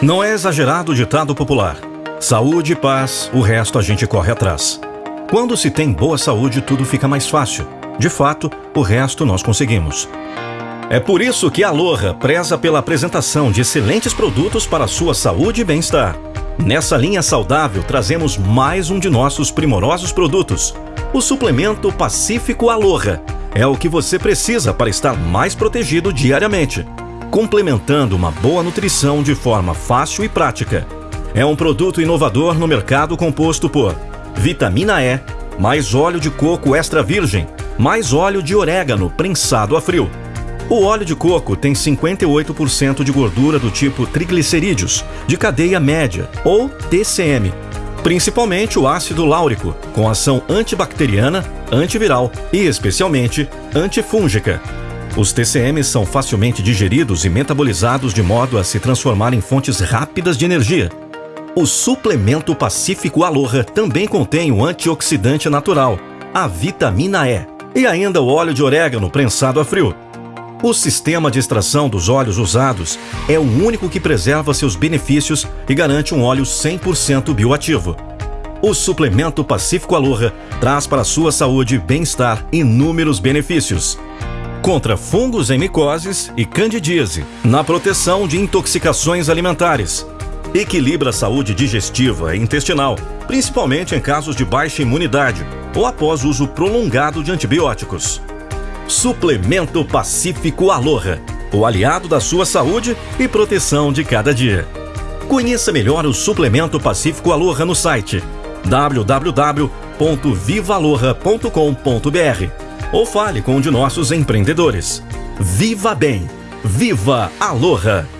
Não é exagerado o ditado popular. Saúde e paz, o resto a gente corre atrás. Quando se tem boa saúde, tudo fica mais fácil. De fato, o resto nós conseguimos. É por isso que a Aloha preza pela apresentação de excelentes produtos para sua saúde e bem-estar. Nessa linha saudável, trazemos mais um de nossos primorosos produtos, o suplemento Pacífico Aloha. É o que você precisa para estar mais protegido diariamente complementando uma boa nutrição de forma fácil e prática. É um produto inovador no mercado composto por vitamina E, mais óleo de coco extra virgem, mais óleo de orégano prensado a frio. O óleo de coco tem 58% de gordura do tipo triglicerídeos, de cadeia média, ou TCM, principalmente o ácido láurico, com ação antibacteriana, antiviral e, especialmente, antifúngica. Os TCMs são facilmente digeridos e metabolizados de modo a se transformar em fontes rápidas de energia. O suplemento Pacífico Aloha também contém o antioxidante natural, a vitamina E, e ainda o óleo de orégano prensado a frio. O sistema de extração dos óleos usados é o único que preserva seus benefícios e garante um óleo 100% bioativo. O suplemento Pacífico Aloha traz para a sua saúde e bem-estar inúmeros benefícios contra fungos em micoses e candidíase, na proteção de intoxicações alimentares. Equilibra a saúde digestiva e intestinal, principalmente em casos de baixa imunidade ou após uso prolongado de antibióticos. Suplemento Pacífico Aloha, o aliado da sua saúde e proteção de cada dia. Conheça melhor o Suplemento Pacífico Aloha no site www.vivaloha.com.br ou fale com um de nossos empreendedores. Viva Bem! Viva Aloha!